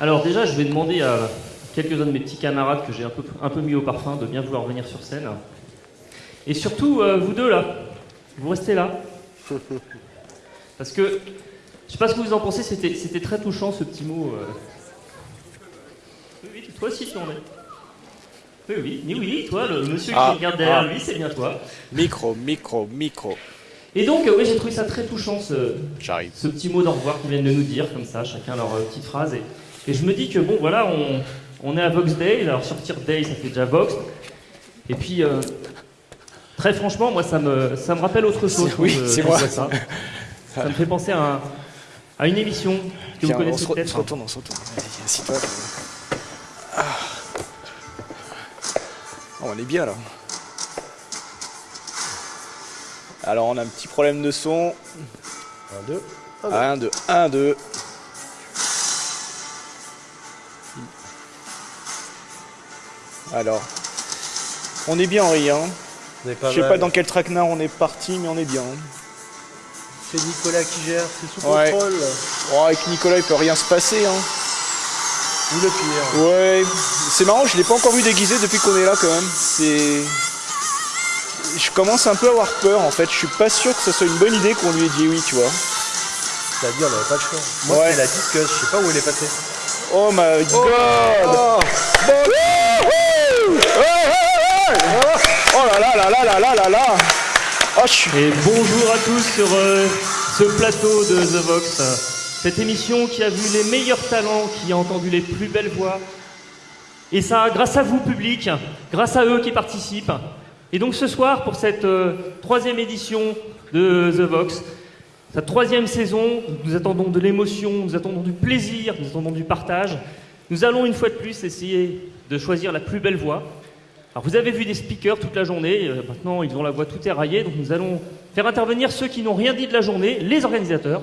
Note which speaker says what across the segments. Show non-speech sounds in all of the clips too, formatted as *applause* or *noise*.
Speaker 1: Alors déjà, je vais demander à quelques-uns de mes petits camarades que j'ai un peu, un peu mis au parfum de bien vouloir venir sur scène. Et surtout, euh, vous deux là, vous restez là. *laughs* Parce que, je sais pas ce que vous en pensez, c'était, très touchant ce petit mot. euh. Oui, oui, toi aussi tu en es. Oui, oui, oui, oui, toi, le monsieur
Speaker 2: Ah,
Speaker 1: qui regarde derrière
Speaker 2: ah.
Speaker 1: lui, c'est bien toi.
Speaker 2: Micro, micro, micro.
Speaker 1: Et donc, euh, oui, j'ai trouvé ça très touchant ce, ce petit mot d'au revoir qu'ils viennent de nous dire, comme ça, chacun leur petite phrase. Et, et je me dis que bon, voilà, on, on est à Vox Day, alors sortir Day, ça fait déjà Vox. Et puis, euh, très franchement, moi, ça me, ça me rappelle autre chose.
Speaker 2: Oui, c'est moi.
Speaker 1: Ça. ça me fait penser à, un- à une émission que
Speaker 2: Viens,
Speaker 1: vous
Speaker 2: on
Speaker 1: connaissez
Speaker 2: se, re- on
Speaker 1: peut-être.
Speaker 2: se retourne, on se retourne. Assis-toi. Ah. Oh, on est bien là. Alors on a un petit problème de son.
Speaker 3: Un, deux.
Speaker 2: 1, 2, 1, 2. Alors, on est bien Henri, hein. Je sais pas dans quel traquenard on est parti, mais on est bien.
Speaker 3: C'est Nicolas qui gère, c'est sous
Speaker 2: Ouais.
Speaker 3: contrôle.
Speaker 2: Oh, avec Nicolas, il peut rien se passer, hein.
Speaker 3: Ou le pire.
Speaker 2: Ouais, c'est marrant, je l'ai pas encore vu déguisé depuis qu'on est là quand même. C'est. Je commence un peu à avoir peur en fait. Je suis pas sûr que ce soit une bonne idée qu'on lui ait dit oui, tu vois.
Speaker 3: C'est-à-dire, on n'avait pas le choix. Moi,
Speaker 2: Ouais.
Speaker 3: c'est la disqueuse, je sais pas où elle est passée.
Speaker 2: Oh my god! Oh là là là là là là là là! Oh, suis.
Speaker 1: Et bonjour à tous sur euh, ce plateau de The Vox. Cette émission qui a vu les meilleurs talents, qui a entendu les plus belles voix. Et ça, grâce à vous, public, grâce à eux qui participent. Et donc ce soir, pour cette euh, troisième édition de The Vox, sa troisième saison, nous attendons de l'émotion, nous attendons du plaisir, nous attendons du partage. Nous allons une fois de plus essayer de choisir la plus belle voix. Alors vous avez vu des speakers toute la journée, euh, maintenant ils ont la voix tout éraillée, donc nous allons faire intervenir ceux qui n'ont rien dit de la journée, les organisateurs.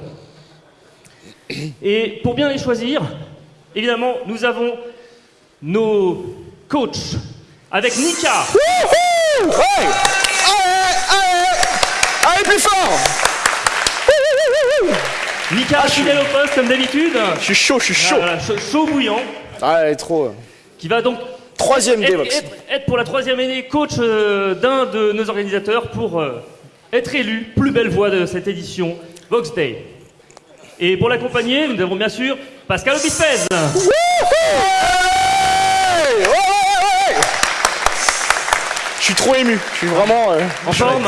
Speaker 1: Et pour bien les choisir, évidemment, nous avons nos coachs avec Nika,
Speaker 2: Ouais! Allez! Allez! Allez, plus fort!
Speaker 1: Nika fidèle au poste comme d'habitude,
Speaker 2: Je suis chaud, je suis chaud.
Speaker 1: Voilà, chaud, chaud bouillant,
Speaker 2: Ah, elle est trop.
Speaker 1: Qui va donc
Speaker 2: Troisième
Speaker 1: être,
Speaker 2: Devox.
Speaker 1: être- être pour la troisième année coach euh, d'un de nos organisateurs pour euh, être élu plus belle voix de cette édition Vox Day. Et pour l'accompagner, nous avons bien sûr Pascal Obispez.
Speaker 2: Je suis trop ému. Je suis vraiment. euh,
Speaker 1: En forme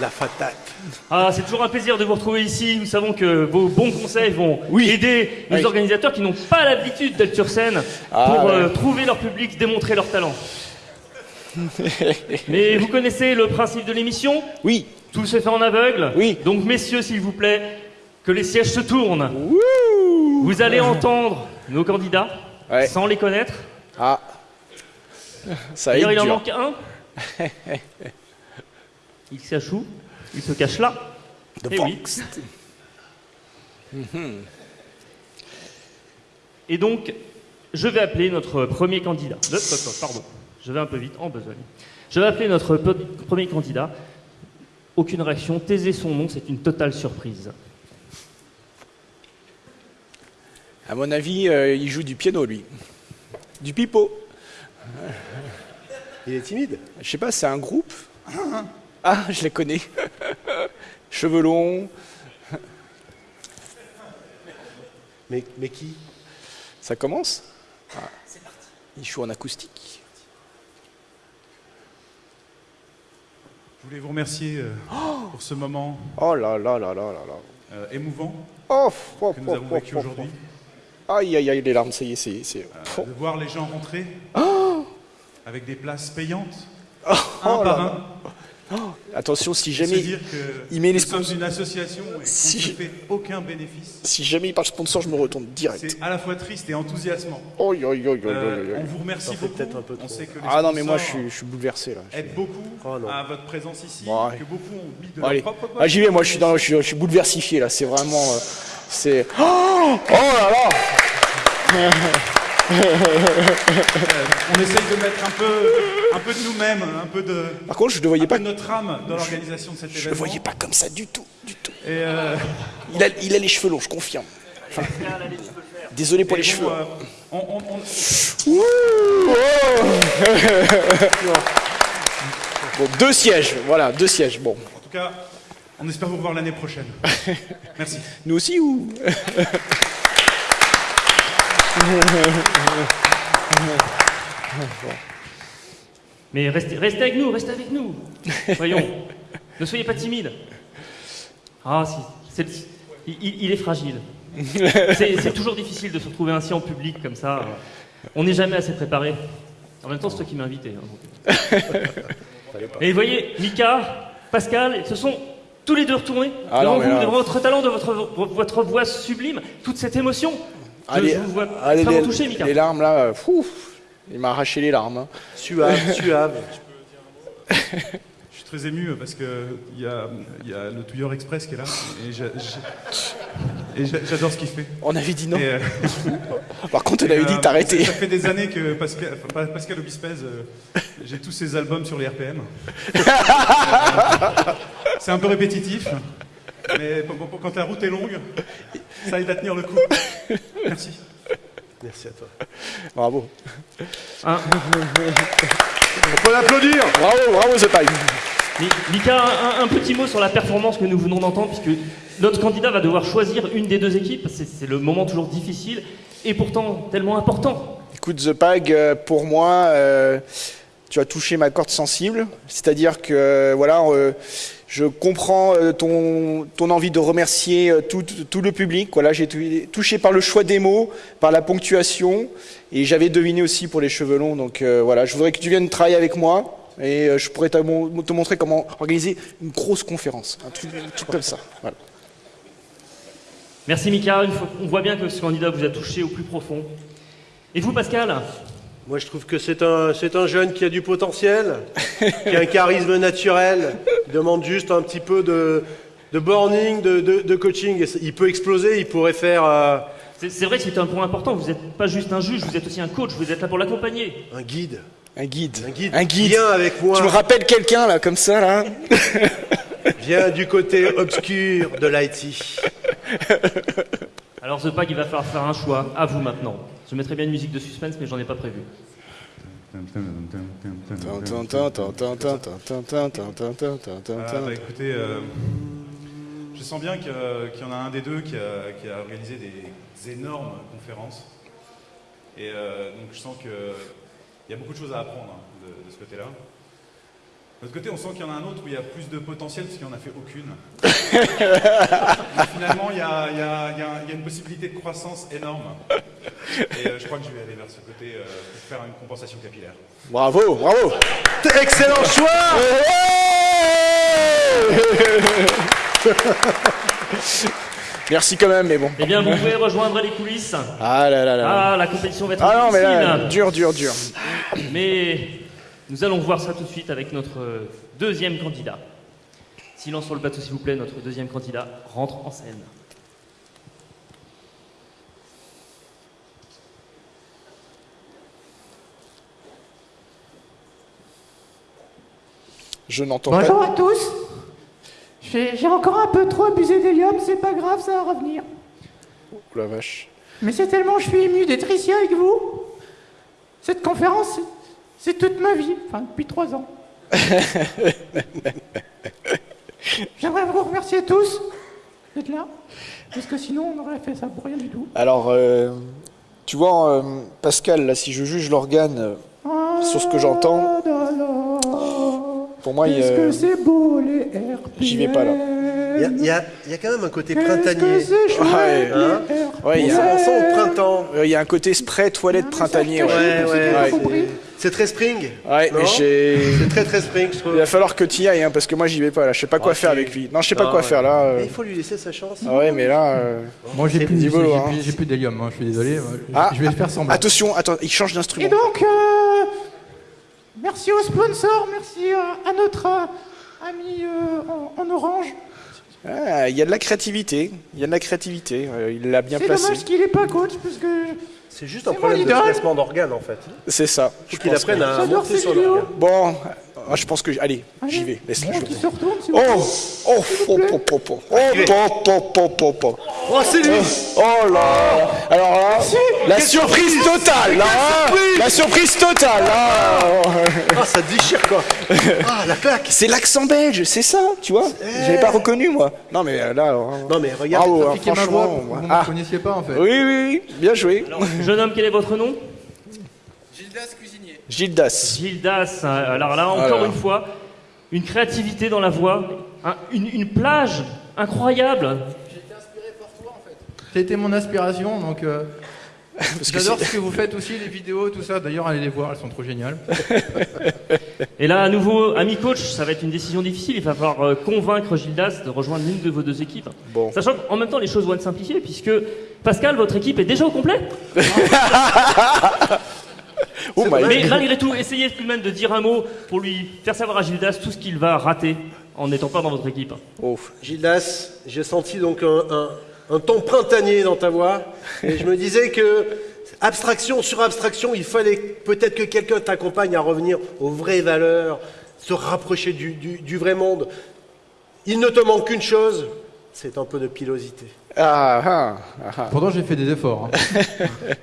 Speaker 3: La fatate.
Speaker 1: Ah, c'est toujours un plaisir de vous retrouver ici. Nous savons que vos bons conseils vont
Speaker 2: Oui.
Speaker 1: aider nos
Speaker 2: Oui.
Speaker 1: organisateurs qui n'ont pas l'habitude d'être sur scène
Speaker 2: Ah,
Speaker 1: pour
Speaker 2: ouais.
Speaker 1: euh, trouver leur public, démontrer leur talent. *laughs* Mais vous connaissez le principe de l'émission
Speaker 2: Oui.
Speaker 1: Tout se fait en aveugle
Speaker 2: Oui.
Speaker 1: Donc, messieurs, s'il vous plaît, que les sièges se tournent. Vous allez entendre nos candidats
Speaker 2: Ouais.
Speaker 1: sans les connaître.
Speaker 2: Ah. Ça
Speaker 1: D'ailleurs,
Speaker 2: être
Speaker 1: il en
Speaker 2: dur.
Speaker 1: manque un. *laughs* il s'achoue, il se cache là.
Speaker 2: The
Speaker 1: Eh oui.
Speaker 2: Box.
Speaker 1: Et donc, je vais appeler notre premier candidat. Pardon, je vais un peu vite, en besogne. Je vais appeler notre premier candidat. Aucune réaction, taisez son nom, c'est une totale surprise.
Speaker 2: À mon avis, euh, il joue du piano, lui. Du pipeau.
Speaker 3: Il est timide.
Speaker 2: Je sais pas, c'est un groupe Ah, je les connais. *laughs* Cheveux longs.
Speaker 3: Mais, mais qui?
Speaker 2: Ça commence? Ah. Il joue en acoustique.
Speaker 4: Je voulais vous remercier euh, pour ce moment
Speaker 2: Oh là là là là là là.
Speaker 4: euh, émouvant
Speaker 2: Oh, oh,
Speaker 4: que nous
Speaker 2: oh,
Speaker 4: avons
Speaker 2: oh,
Speaker 4: vécu
Speaker 2: oh,
Speaker 4: aujourd'hui.
Speaker 2: oh. Aïe aïe aïe, les larmes, ça y est, c'est. c'est-
Speaker 4: Euh, de voir les gens rentrer avec des places payantes,
Speaker 2: Oh
Speaker 4: un par
Speaker 2: là.
Speaker 4: un.
Speaker 2: Attention, si jamais,
Speaker 4: dire que
Speaker 2: il met les
Speaker 4: nous sommes
Speaker 2: sponsors-
Speaker 4: une association et
Speaker 2: Si
Speaker 4: ne fait aucun bénéfice.
Speaker 2: si jamais il parle sponsor, je me retourne direct.
Speaker 4: C'est à la fois triste et enthousiasmant.
Speaker 2: Oh, yo, yo, yo, yo,
Speaker 4: Euh, on vous remercie beaucoup.
Speaker 3: peut-être un peu
Speaker 4: on sait que les
Speaker 2: Ah non, mais moi, je suis, je suis bouleversé là.
Speaker 4: aident beaucoup
Speaker 3: Oh
Speaker 4: à votre présence ici,
Speaker 2: Bon, ouais.
Speaker 4: que beaucoup ont mis de
Speaker 2: Bon, allez.
Speaker 4: leur propre.
Speaker 2: Ah, j'y vais, moi, je suis, dans, je, suis, je suis bouleversifié là. C'est vraiment. euh, c'est. Oh, oh là là
Speaker 4: On essaye de mettre un peu, un peu de nous-mêmes, un peu de,
Speaker 2: Par contre, je ne voyais
Speaker 4: un
Speaker 2: pas,
Speaker 4: peu de notre âme dans l'organisation de cet
Speaker 2: je le
Speaker 4: événement.
Speaker 2: voyais pas comme ça du tout, du tout.
Speaker 4: Et euh,
Speaker 2: Il a, il a les cheveux longs, je confirme.
Speaker 1: le.
Speaker 2: Désolé pour
Speaker 4: Et
Speaker 2: les
Speaker 4: bon,
Speaker 2: cheveux.
Speaker 4: euh, on- on- on- *laughs*
Speaker 2: Bon, deux sièges, voilà, deux sièges. Bon,
Speaker 4: en tout cas, on espère vous revoir l'année prochaine. *laughs* Merci.
Speaker 2: nous aussi ou? *laughs*
Speaker 1: Mais restez, restez avec nous, restez avec nous. Voyons, ne soyez pas timide. Ah, si, il, il- est fragile. C'est toujours difficile de se retrouver ainsi en public comme ça. On n'est jamais assez préparé. En même temps, c'est toi qui m'as invité. hein. Et vous voyez, Mika, Pascal, ce sont tous les deux retournés
Speaker 2: Ah
Speaker 1: devant
Speaker 2: non,
Speaker 1: vous,
Speaker 2: là-
Speaker 1: devant votre talent, de votre, votre voix sublime, toute cette émotion. Je,
Speaker 2: Allez,
Speaker 1: je vous vois
Speaker 2: allez, les,
Speaker 1: touché, Mika.
Speaker 2: les larmes là, euh, fou, il m'a arraché les larmes. hein.
Speaker 3: Suave, *laughs* suave.
Speaker 4: Je suis très ému parce que il y a, y a le Touilleur Express qui est là et j'ai- j'adore ce qu'il fait.
Speaker 2: On avait dit non.
Speaker 4: Euh, *laughs*
Speaker 2: Par contre, on avait dit
Speaker 4: euh,
Speaker 2: t'arrêter.
Speaker 4: Ça fait des années que Pascal, enfin, pas- Pascal Obispez, euh, j'ai tous ses albums sur les RPM. *laughs* Euh, C'est un peu répétitif, mais pour- pour- quand la route est longue, ça aide à tenir le coup. Merci.
Speaker 3: Merci à toi.
Speaker 2: Bravo.
Speaker 1: Hein,
Speaker 3: On peut l'applaudir
Speaker 2: Bravo, bravo The Pipe.
Speaker 1: Mi- Mika, un, un petit mot sur la performance que nous venons d'entendre, puisque notre candidat va devoir choisir une des deux équipes. C'est c'est le moment toujours difficile et pourtant tellement important.
Speaker 2: Écoute, The Pag, euh, pour moi, euh, tu as touché ma corde sensible. C'est-à-dire que, voilà, euh, je comprends euh, ton, ton envie de remercier euh, tout, tout le public. Voilà, j'ai été touché par le choix des mots, par la ponctuation, et j'avais deviné aussi pour les cheveux longs. Donc voilà, je voudrais que tu viennes travailler avec moi. Et je pourrais te, mon- te montrer comment organiser une grosse conférence, un truc, comme ça.
Speaker 1: Merci Mika, on voit bien que ce candidat vous a touché au plus profond. Et vous Pascal?
Speaker 3: Moi, je trouve que c'est un, c'est un jeune qui a du potentiel, qui a un charisme naturel, il demande juste un petit peu de, de burning, de, de- de coaching. Il peut exploser, il pourrait faire euh,
Speaker 1: C'est c'est vrai que c'est un point important, vous n'êtes pas juste un juge, vous êtes aussi un coach, vous êtes là pour l'accompagner.
Speaker 3: un guide.
Speaker 2: Un guide.
Speaker 3: Un guide.
Speaker 2: Un guide.
Speaker 3: Viens avec moi.
Speaker 2: Tu me rappelles quelqu'un là, comme ça là *laughs*
Speaker 3: Viens du côté obscur de l'IT.
Speaker 1: Alors The Pag, il va falloir faire un choix, à vous maintenant. Je mettrai bien une musique de suspense, mais j'en ai pas prévu.
Speaker 4: Ah, bah, écoutez, euh, je sens bien qu'il y en a un des deux qui a, organisé des énormes conférences. Et euh, donc je sens qu'il y a beaucoup de choses à apprendre hein, de ce côté-là. De l'autre côté, on sent qu'il y en a un autre où il y a plus de potentiel parce qu'il n'en a fait aucune. *laughs* Mais finalement, il y a, il y a- il y a- il y a une possibilité de croissance énorme. Et euh, je crois que je vais aller vers ce côté euh, pour faire une compensation capillaire.
Speaker 2: Bravo, bravo.
Speaker 3: Excellent choix
Speaker 2: Merci quand même, mais bon.
Speaker 1: Eh bien, vous pouvez rejoindre les coulisses.
Speaker 2: Ah là là là.
Speaker 1: Ah, la compétition va être
Speaker 2: Ah non, mais là, dur, dur, dur.
Speaker 1: Mais nous allons voir ça tout de suite avec notre euh, deuxième candidat. Silence sur le plateau, s'il vous plaît. Notre deuxième candidat rentre en scène.
Speaker 2: Je n'entends
Speaker 5: Bonjour
Speaker 2: pas.
Speaker 5: à tous. J'ai j'ai encore un peu trop abusé d'hélium, c'est pas grave, ça va revenir.
Speaker 2: Oh la vache.
Speaker 5: Mais c'est tellement je suis ému d'être ici avec vous. Cette conférence, c'est- toute ma vie, enfin depuis trois ans. *laughs* J'aimerais vous remercier tous d'être là, parce que sinon on aurait fait ça pour rien du tout.
Speaker 2: Alors, euh, tu vois, euh, Pascal, là, si je juge l'organe, euh, Sur ce que j'entends,
Speaker 5: Ah
Speaker 2: pour moi, il,
Speaker 5: que c'est beau les
Speaker 2: j'y vais pas, là.
Speaker 3: Il y a, il y a- il y a quand même un côté printanier.
Speaker 2: Ouais.
Speaker 3: Hein
Speaker 2: ouais, il y, a-
Speaker 3: sent au printemps.
Speaker 2: il y a un côté spray toilette printanier. Ouais,
Speaker 3: Ouais,
Speaker 5: qui
Speaker 3: ouais, C'est très spring.
Speaker 2: Ouais.
Speaker 3: C'est très très spring, je trouve.
Speaker 2: Il va falloir que tu y ailles, hein, parce que moi, j'y vais pas, là. Je sais pas quoi faire avec lui. Non, je sais pas
Speaker 3: Ah,
Speaker 2: quoi
Speaker 3: ouais.
Speaker 2: faire, là. euh.
Speaker 3: Mais il faut lui laisser sa chance.
Speaker 2: Ah ouais, mais là. euh,
Speaker 6: j'ai
Speaker 3: C'est
Speaker 6: plus, j'ai- j'ai
Speaker 2: hein.
Speaker 6: plus- j'ai plus d'hélium, hein, je suis désolé.
Speaker 2: Ah,
Speaker 6: je vais faire semblant.
Speaker 2: Attention, attends, il change
Speaker 5: Et
Speaker 2: d'instrument.
Speaker 5: donc, euh, merci aux sponsors, merci à notre euh, ami euh, en, en orange.
Speaker 2: Ah, il y a de la créativité. Il y a de la créativité. il l'a bien
Speaker 5: C'est
Speaker 2: placé.
Speaker 5: dommage qu'il n'est pas coach, parce que
Speaker 3: C'est juste un problème de placement d'organes en fait.
Speaker 2: C'est ça.
Speaker 3: Faut
Speaker 2: je
Speaker 3: qu'il apprenne
Speaker 2: que-
Speaker 3: à monter son organe.
Speaker 2: Bon, Ah, je pense que. Allez, j'y vais. Laisse-le. Oh. Oh Oh Oh Oh Oh Oh Oh Oh Oh Oh
Speaker 3: Oh, c'est lui
Speaker 2: Oh là Alors là, la surprise totale là hein La surprise totale là
Speaker 3: Ah, ça déchire quoi *laughs* Ah, la claque
Speaker 2: C'est l'accent belge, c'est ça, tu vois J'avais pas reconnu moi. Non mais euh, là, alors, hein.
Speaker 3: Non, mais regarde,
Speaker 2: hein, franchement.
Speaker 6: vous ne
Speaker 2: ah.
Speaker 6: me connaissiez pas en fait.
Speaker 2: Oui, oui, oui, bien joué.
Speaker 1: Jeune homme, quel est votre nom?
Speaker 2: Gildas.
Speaker 1: Gildas. hein, Alors là, encore
Speaker 2: Alors.
Speaker 1: une fois, une créativité dans la voix, un- une, une plage incroyable.
Speaker 6: A été mon inspiration, donc euh, *laughs* j'adore ce que vous faites aussi, les vidéos, tout ça. D'ailleurs, allez les voir, elles sont trop géniales. *laughs*
Speaker 1: Et là, à nouveau, ami coach, ça va être une décision difficile. Il va falloir euh, convaincre Gildas de rejoindre l'une de vos deux équipes.
Speaker 2: Bon.
Speaker 1: Sachant qu'en même temps, les choses vont être simplifiées, puisque Pascal, votre équipe est déjà au complet. *laughs*
Speaker 2: Oh my
Speaker 1: Mais
Speaker 2: God.
Speaker 1: malgré tout, essayez tout de même de dire un mot pour lui faire savoir à Gildas tout ce qu'il va rater en n'étant pas dans votre équipe.
Speaker 2: Oh.
Speaker 3: Gildas, j'ai senti donc un, un, un ton printanier dans ta voix. Et je me disais que, abstraction sur abstraction, il fallait peut-être que quelqu'un t'accompagne à revenir aux vraies valeurs, se rapprocher du, du- du vrai monde. Il ne te manque qu'une chose, c'est un peu de pilosité.
Speaker 2: Ah, ah, ah, ah.
Speaker 6: Pourtant, j'ai fait des efforts. hein. *laughs*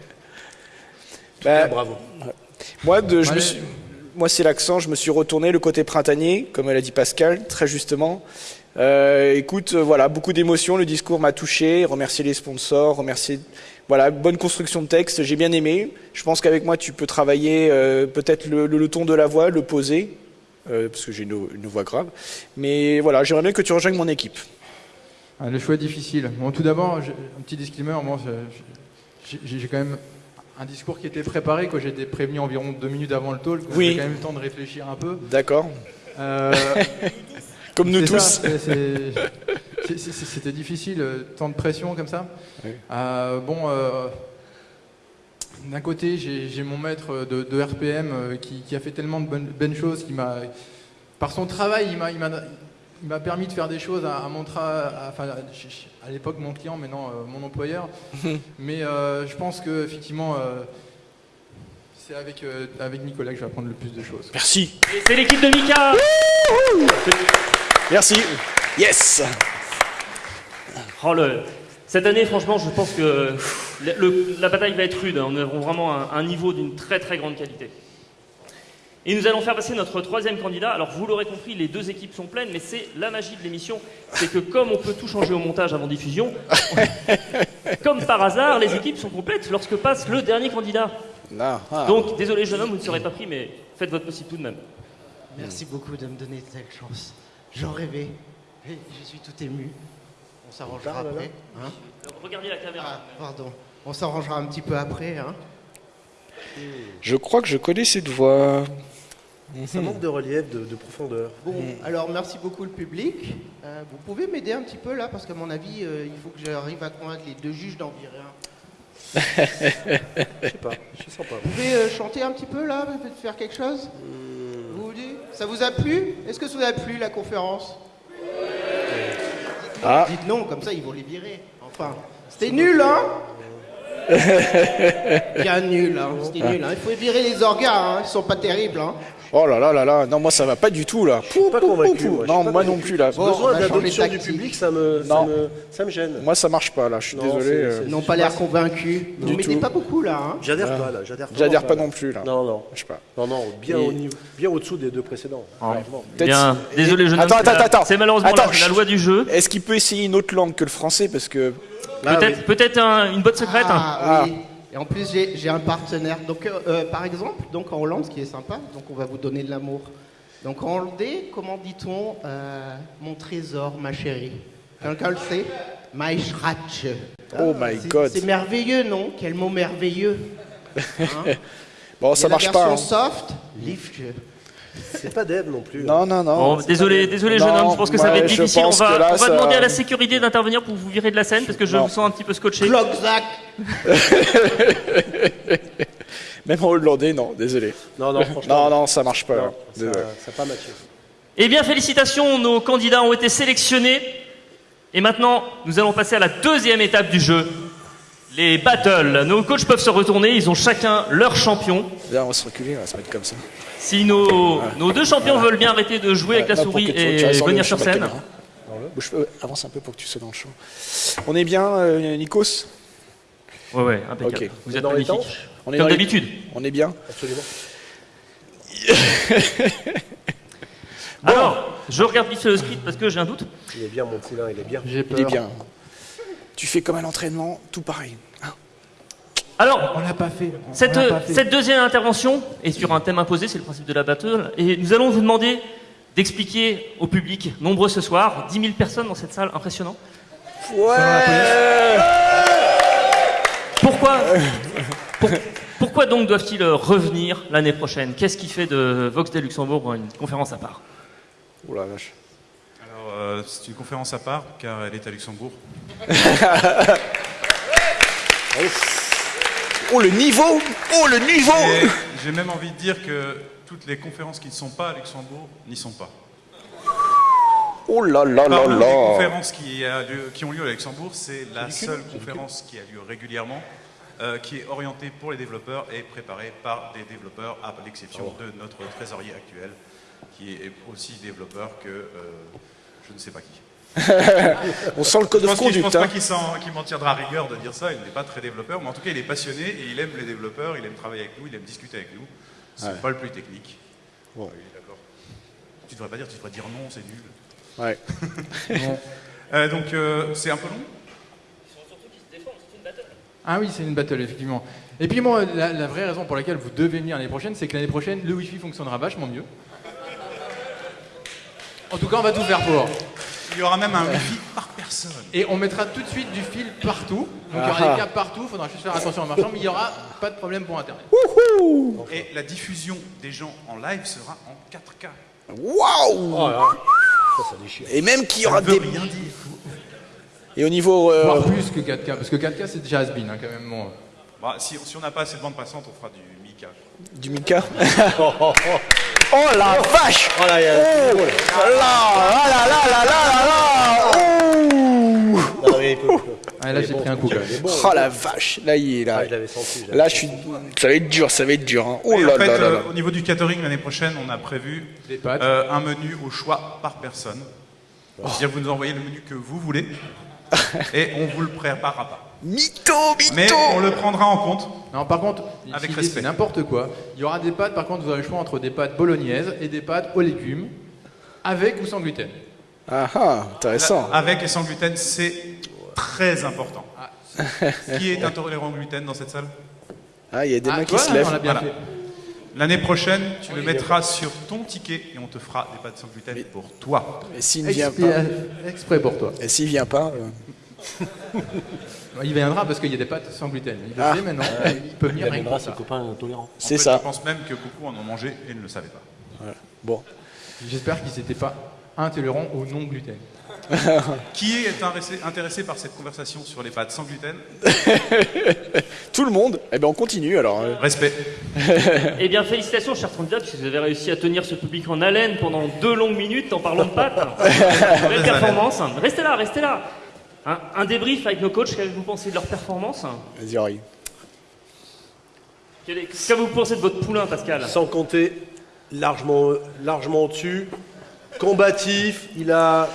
Speaker 2: Bah,
Speaker 3: Ah, bravo.
Speaker 2: moi, de, je me
Speaker 6: Allez.
Speaker 2: suis- moi, c'est l'accent. Je me suis retourné le côté printanier, comme elle a dit Pascal, très justement. Euh, écoute, euh, voilà, beaucoup d'émotions. Le discours m'a touché. Remercier les sponsors, remercier. Voilà, bonne construction de texte. J'ai bien aimé. Je pense qu'avec moi, tu peux travailler euh, peut-être le, le- le ton de la voix, le poser, euh, parce que j'ai une, une voix grave. Mais voilà, j'aimerais bien que tu rejoignes mon équipe.
Speaker 6: Ah, le choix est difficile. Bon, tout d'abord, un petit disclaimer. Moi, j'ai quand même un discours qui était préparé. J'ai été prévenu environ deux minutes avant le talk.
Speaker 2: Oui.
Speaker 6: J'ai quand même eu le temps de réfléchir un peu.
Speaker 2: D'accord
Speaker 6: Euh, *laughs*
Speaker 2: Comme nous tous.
Speaker 6: C'était difficile, euh, tant de pression comme ça.
Speaker 2: Oui.
Speaker 6: Euh, bon, euh, d'un côté, j'ai mon maître de, de RPM qui, qui a fait tellement de bonnes, bonnes choses, qui m'a, par son travail, il m'a, il m'a, permis de faire des choses à, à mon tra- à, enfin, à- à l'époque mon client, maintenant euh, mon employeur. *laughs* Mais euh, je pense que effectivement, euh, c'est avec, euh, avec Nicolas que je vais apprendre le plus de choses.
Speaker 2: Merci.
Speaker 1: Et c'est l'équipe de Mika
Speaker 2: Merci. Yes.
Speaker 1: Oh, le- Cette année, franchement, je pense que le- le- la bataille va être rude. On a vraiment un, un niveau d'une très très grande qualité. Et nous allons faire passer notre troisième candidat. Alors, vous l'aurez compris, les deux équipes sont pleines, mais c'est la magie de l'émission. C'est que comme on peut tout changer au montage avant diffusion, *laughs* comme par hasard, les équipes sont complètes lorsque passe le dernier candidat.
Speaker 2: Ah, ah.
Speaker 1: Donc, désolé jeune homme, vous ne serez pas pris, mais faites votre possible tout de même.
Speaker 7: Merci beaucoup de me donner de telle chance. J'en rêvais. Je suis tout ému. On s'arrangera après. Hein
Speaker 1: regardez la caméra.
Speaker 7: ah, pardon. On s'arrangera un petit peu après. Hein
Speaker 2: Je crois que je connais cette voix.
Speaker 3: Ça manque de relief, de, de profondeur.
Speaker 7: bon, alors merci beaucoup le public. Euh, vous pouvez m'aider un petit peu là parce qu'à mon avis, euh, il faut que j'arrive à convaincre les deux juges d'en virer un.
Speaker 3: Je sais pas, je sens pas.
Speaker 7: Vous pouvez euh, chanter un petit peu là, peut-être faire quelque chose Vous vous dites Ça vous a plu? Est-ce que ça vous a plu la conférence? Dites non,
Speaker 2: Ah.
Speaker 7: Dites non, comme ça ils vont les virer. Enfin, c'était nul, hein? *laughs* Bien nul, hein. C'était nul, hein. Il faut virer les orgas, hein. Ils sont pas terribles, hein.
Speaker 2: Oh là là là là, non moi ça va pas du tout là.
Speaker 3: suis pas convaincu, moi, je suis
Speaker 2: Non
Speaker 3: pas
Speaker 2: moi
Speaker 3: convaincu.
Speaker 2: non plus là.
Speaker 7: Bon, on
Speaker 3: Besoin d'adoption du public, ça me, ça me, ça me gêne.
Speaker 2: Moi ça marche pas là, je suis
Speaker 3: Non,
Speaker 2: désolé.
Speaker 3: c'est-
Speaker 2: euh,
Speaker 7: Ils n'ont pas l'air convaincus. Vous mettez pas beaucoup là, hein.
Speaker 3: J'adhère pas là, j'adhère vraiment
Speaker 2: J'adhère pas non plus là.
Speaker 3: Non, non,
Speaker 2: Je sais pas.
Speaker 3: non, non, bien,
Speaker 2: Et-
Speaker 3: au niveau, bien au-dessous des deux précédents.
Speaker 2: Peut-être-
Speaker 1: Bien, désolé homme.
Speaker 2: Attends, attends, attends.
Speaker 1: C'est malheureusement la, loi du jeu.
Speaker 2: Est-ce qu'il peut essayer une autre langue que le français? Parce que
Speaker 3: Ah,
Speaker 1: Peut-être
Speaker 3: oui.
Speaker 1: peut-être un- une botte secrète.
Speaker 7: Ah, oui. Et en plus, j'ai un partenaire. Donc, euh, euh, par exemple, donc en Hollande, ce qui est sympa, donc on va vous donner de l'amour. Donc en hollandais, comment dit-on euh, mon trésor, ma chérie? Quelqu'un le sait? My.
Speaker 2: Oh my
Speaker 7: C'est-
Speaker 2: God.
Speaker 7: C'est merveilleux, non? Quel mot merveilleux. Hein? *laughs*
Speaker 2: Bon ça marche
Speaker 7: la
Speaker 2: pas.
Speaker 7: version
Speaker 2: hein.
Speaker 7: soft, lift.
Speaker 3: C'est pas Deb non plus.
Speaker 2: Non non non.
Speaker 1: Bon, désolé, désolé jeune
Speaker 2: Non,
Speaker 1: homme, je pense que ça va être difficile. On va,
Speaker 2: que là,
Speaker 1: on va
Speaker 2: ça-
Speaker 1: demander à la sécurité d'intervenir pour vous virer de la scène parce que je
Speaker 2: Non.
Speaker 1: vous sens un petit peu scotché.
Speaker 7: Klokzak. *laughs*
Speaker 2: Même en hollandais non, désolé.
Speaker 3: Non, non, franchement.
Speaker 2: Non non ça marche pas. là.
Speaker 3: non, ça pas matché.
Speaker 1: Eh bien, félicitations, nos candidats ont été sélectionnés. Et maintenant, nous allons passer à la deuxième étape du jeu. Les battles. Nos coachs peuvent se retourner, ils ont chacun leur champion.
Speaker 2: Viens, on va se reculer, on va se mettre comme ça.
Speaker 1: Si nos, nos deux champions veulent bien arrêter de jouer avec la
Speaker 2: Là, pour
Speaker 1: souris et venir
Speaker 2: sur
Speaker 1: scène.
Speaker 2: Bouge- euh, avance un peu pour que tu sois dans le champ. On est bien, euh, Nikos?
Speaker 1: Ouais, ouais, impeccable. Vous êtes
Speaker 3: Dans les
Speaker 1: magnifique.
Speaker 2: On est
Speaker 1: Comme d'habitude.
Speaker 2: On est bien
Speaker 3: Absolument. *laughs*
Speaker 1: Alors, je regarde vite le script parce que j'ai un doute.
Speaker 3: Il est bien, mon poulain, il est bien.
Speaker 6: J'ai peur.
Speaker 2: Il est bien. Tu fais comme à l'entraînement, tout pareil.
Speaker 1: Alors,
Speaker 6: On l'a pas fait. on-
Speaker 1: Cette,
Speaker 6: on l'a pas fait.
Speaker 1: cette deuxième intervention est sur un thème imposé, c'est le principe de la battle, et nous allons vous demander d'expliquer au public, nombreux ce soir, 10 000 personnes dans cette salle, impressionnant. Pourquoi, pour- pourquoi donc doivent-ils revenir l'année prochaine? Qu'est-ce qui fait de Vox des Luxembourg une conférence à part?
Speaker 2: Oh la vache.
Speaker 4: Alors, euh, c'est une conférence à part, car elle est à Luxembourg. *laughs*
Speaker 2: Oh le niveau. Oh le niveau.
Speaker 4: J'ai même envie de dire que toutes les conférences qui ne sont pas à Luxembourg n'y sont pas.
Speaker 2: Oh là là là
Speaker 4: Parmi les
Speaker 2: là
Speaker 4: conférences qui, a lieu- qui ont lieu à Luxembourg, c'est la seule conférence qui a lieu régulièrement, euh, qui est orientée pour les développeurs et préparée par des développeurs, à l'exception de notre trésorier actuel, qui est aussi développeur que euh, je ne sais pas qui. *laughs*
Speaker 2: On sent le code
Speaker 4: Je pense, qu'il- je pense pas
Speaker 2: hein.
Speaker 4: qu'il m'en tiendra rigueur de dire ça, il n'est pas très développeur, mais en tout cas il est passionné et il aime les développeurs, il aime travailler avec nous, il aime discuter avec nous. C'est
Speaker 2: Ouais.
Speaker 4: pas le plus technique.
Speaker 2: Ouais.
Speaker 4: Oui, d'accord. Tu devrais pas dire, tu devrais dire non, c'est nul.
Speaker 2: Ouais. *laughs*
Speaker 4: Euh, donc euh, c'est un peu long
Speaker 6: Ah oui, c'est une battle, effectivement. Et puis moi, la, la vraie raison pour laquelle vous devez venir l'année prochaine, c'est que l'année prochaine, le Wi-Fi fonctionnera vachement mieux. En tout cas, on va tout faire pour.
Speaker 4: Il y aura même un wifi par personne.
Speaker 6: Et on mettra tout de suite du fil partout. Donc il y aura
Speaker 2: ah.
Speaker 6: des câbles partout, il faudra juste faire attention en marchant, mais il n'y aura pas de problème pour Internet.
Speaker 4: Et la diffusion des gens en live sera en 4K.
Speaker 2: Waouh
Speaker 3: Oh là, ça, ça déchire.
Speaker 2: Et même qu'il y aura des...
Speaker 4: rien dire.
Speaker 2: Et au niveau... euh,
Speaker 6: Voire plus que 4K, parce que 4K c'est déjà has-been hein, quand même. Bon.
Speaker 4: Bah, si si on n'a pas assez de bande passante, on fera du Mika.
Speaker 2: Du Mika *laughs* *laughs* Oh la vache
Speaker 3: Oh là, il y a-
Speaker 2: Oh là là là là là là là.
Speaker 6: Ah, là
Speaker 3: est
Speaker 6: j'ai pris un coup.
Speaker 2: Oh la vache Là, il est là.
Speaker 3: Ah, je l'avais senti. je l'avais
Speaker 2: Là, je suis... Ça va être dur, ça va être dur. Hein. Oh
Speaker 4: Et
Speaker 2: là
Speaker 4: en fait,
Speaker 2: là là
Speaker 4: euh,
Speaker 2: là.
Speaker 4: au niveau du catering l'année prochaine, on a prévu euh, un menu au choix par personne. C'est-à-dire que vous nous envoyez le menu que vous voulez et on vous le préparera pas.
Speaker 2: Mytho,
Speaker 4: Mais
Speaker 2: mytho
Speaker 4: on le prendra en compte.
Speaker 6: Non, par contre,
Speaker 4: Avec
Speaker 6: l'idée,
Speaker 4: respect.
Speaker 6: c'est n'importe quoi. Il y aura des pâtes, par contre, vous aurez le choix entre des pâtes bolognaises et des pâtes aux légumes, avec ou sans gluten.
Speaker 2: Ah ah, intéressant.
Speaker 4: Avec et sans gluten, c'est très important. *laughs* Qui est intolérant au gluten dans cette salle?
Speaker 2: Ah, il y a des
Speaker 6: Ah,
Speaker 2: mains qui
Speaker 6: toi,
Speaker 2: se
Speaker 6: on l'a
Speaker 2: lèvent.
Speaker 6: bien
Speaker 4: Voilà.
Speaker 6: fait.
Speaker 4: L'année prochaine, tu le mettras sur ton ticket et on te fera des pâtes sans gluten pour toi.
Speaker 2: Et s'il ne vient pas
Speaker 6: exprès pour toi.
Speaker 2: Et s'il vient pas euh, *laughs*
Speaker 6: Il viendra parce qu'il y a des pâtes sans gluten. Il le
Speaker 2: Ah.
Speaker 6: sait maintenant. Il peut venir
Speaker 3: Il amènera ses copains intolérants.
Speaker 2: C'est ça.
Speaker 4: Je pense même que beaucoup en ont mangé et ne le savaient pas.
Speaker 2: Bon.
Speaker 6: J'espère qu'ils n'étaient pas intolérants au non gluten. *laughs*
Speaker 4: Qui est intéressé, par cette conversation sur les pâtes sans gluten *laughs*
Speaker 2: Tout le monde Eh bien, on continue alors. euh.
Speaker 4: Respect. *laughs*
Speaker 1: Eh bien, félicitations, chers candidats, puisque vous avez réussi à tenir ce public en haleine pendant deux longues minutes en parlant de pâtes. Belle performance. Restez là, restez là. Un, un débrief avec nos coachs, qu'avez-vous pensé de leur performance
Speaker 2: Vas-y, Henri.
Speaker 1: Qu'est-ce que vous pensez de votre poulain, Pascal
Speaker 3: Sans compter largement, largement au-dessus. Combatif, il a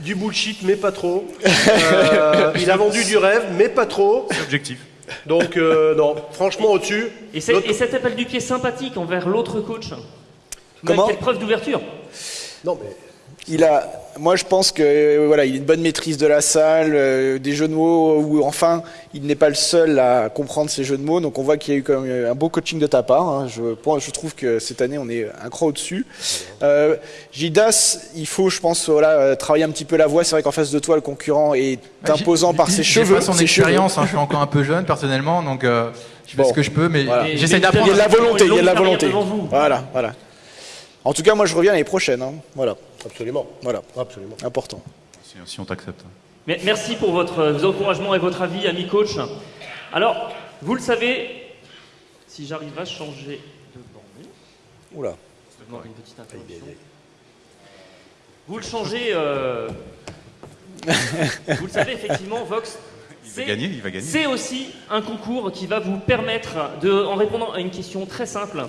Speaker 3: du bullshit, mais pas trop. Euh, il a vendu du rêve, mais pas trop.
Speaker 4: C'est objectif.
Speaker 3: Donc, euh, non, franchement, au-dessus.
Speaker 1: et, et cet appel du pied sympathique envers l'autre coach
Speaker 2: Comment
Speaker 1: Quelle preuve d'ouverture
Speaker 3: Non, mais
Speaker 2: Il a, moi je pense que euh, voilà, il a une bonne maîtrise de la salle, euh, des jeux de mots où enfin il n'est pas le seul à comprendre ces jeux de mots. Donc on voit qu'il y a eu quand même un beau coaching de ta part. hein. Je, je trouve que cette année on est un cran au-dessus. Euh, Gildas, il faut, je pense, voilà, euh, travailler un petit peu la voix. C'est vrai qu'en face de toi le concurrent est imposant
Speaker 6: J'ai-
Speaker 2: par ses cheveux.
Speaker 6: pas son
Speaker 2: ses cheveux.
Speaker 6: expérience, hein, je suis encore un peu jeune personnellement, donc euh, je fais
Speaker 2: Bon.
Speaker 6: ce que je peux, mais
Speaker 2: Voilà.
Speaker 6: j'essaie d'apprendre.
Speaker 2: Il y a de la volonté, il y a de la volonté. Voilà, voilà. En tout cas, moi je reviens l'année prochaine. hein. Voilà,
Speaker 3: absolument.
Speaker 2: voilà,
Speaker 3: Absolument.
Speaker 2: important.
Speaker 4: Si, si on t'accepte.
Speaker 1: Merci pour votre, euh, vos encouragements et votre avis, ami coach. Alors, vous le savez, si j'arrive à changer de bande,
Speaker 2: Oula.
Speaker 1: Non, une petite interruption. Vous le changez. euh, vous le savez, effectivement, Vox. *laughs*
Speaker 4: Il va
Speaker 1: c'est-
Speaker 4: gagner, il va gagner.
Speaker 1: C'est aussi un concours qui va vous permettre, de, en répondant à une question très simple,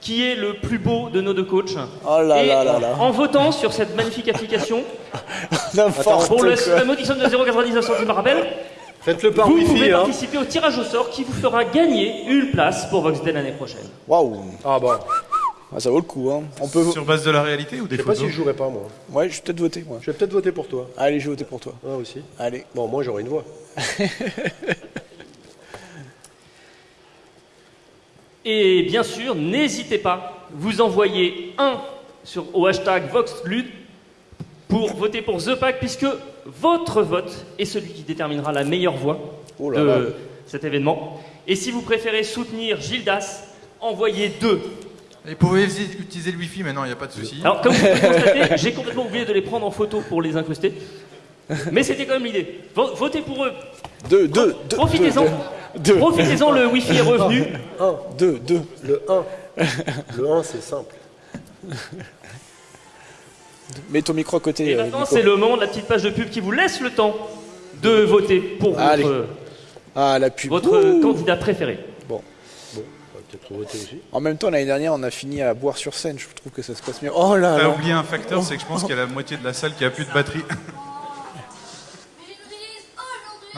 Speaker 1: qui est le plus beau de nos deux coachs.
Speaker 2: Oh là
Speaker 1: Et
Speaker 2: là là là.
Speaker 1: en votant sur cette magnifique application, *laughs*
Speaker 2: N'importe
Speaker 1: pour le,
Speaker 2: quoi.
Speaker 1: la de 0,99 centimes par rappel,
Speaker 3: Faites-le par
Speaker 1: vous
Speaker 3: Wi-Fi.
Speaker 1: pouvez
Speaker 3: Hein.
Speaker 1: participer au tirage au sort qui vous fera gagner une place pour Voxden l'année prochaine.
Speaker 2: Waouh.
Speaker 3: Ah bah,
Speaker 2: Ah, ça vaut le coup. Hein. On peut.
Speaker 4: Sur base de la réalité ou des
Speaker 3: je sais pas
Speaker 4: photos
Speaker 3: si je jouerai pas moi.
Speaker 2: Ouais, je vais peut-être voter moi.
Speaker 3: Je vais peut-être voter pour toi.
Speaker 2: Allez, je vais voter pour toi.
Speaker 3: Ah aussi.
Speaker 2: Allez.
Speaker 3: Bon, moi j'aurai une voix. *laughs*
Speaker 1: Et bien sûr, n'hésitez pas, vous envoyez un sur, au hashtag VoxLud pour voter pour The Pack, puisque votre vote est celui qui déterminera la meilleure voix
Speaker 2: Oh là
Speaker 1: de
Speaker 2: là.
Speaker 1: cet événement. Et si vous préférez soutenir Gildas, envoyez deux.
Speaker 6: Et vous pouvez utiliser le wifi maintenant, il n'y a pas de souci.
Speaker 1: Alors, comme vous pouvez *laughs* constater, j'ai complètement oublié de les prendre en photo pour les incruster. Mais c'était quand même l'idée. Vo- Votez pour eux.
Speaker 2: Deux, deux, deux.
Speaker 1: Profitez-en.
Speaker 2: Deux,
Speaker 1: Profitez-en, le Wi-Fi est revenu.
Speaker 2: deux, deux.
Speaker 3: Le 1. Le 1, c'est simple.
Speaker 2: Mets ton micro à côté.
Speaker 1: Et
Speaker 2: euh,
Speaker 1: maintenant,
Speaker 2: Nico.
Speaker 1: c'est le moment de la petite page de pub qui vous laisse le temps de voter pour
Speaker 2: Allez.
Speaker 1: votre,
Speaker 2: Ah, la pub.
Speaker 1: votre
Speaker 2: Ouh.
Speaker 1: candidat préféré.
Speaker 3: Bon, on va peut-être voter aussi.
Speaker 2: En même temps, l'année dernière, on a fini à boire sur scène. Je trouve que ça se passe mieux. Oh là
Speaker 4: T'as
Speaker 2: là.
Speaker 4: oublié un facteur, c'est que je pense qu'il y a la moitié de la salle qui a plus de batterie.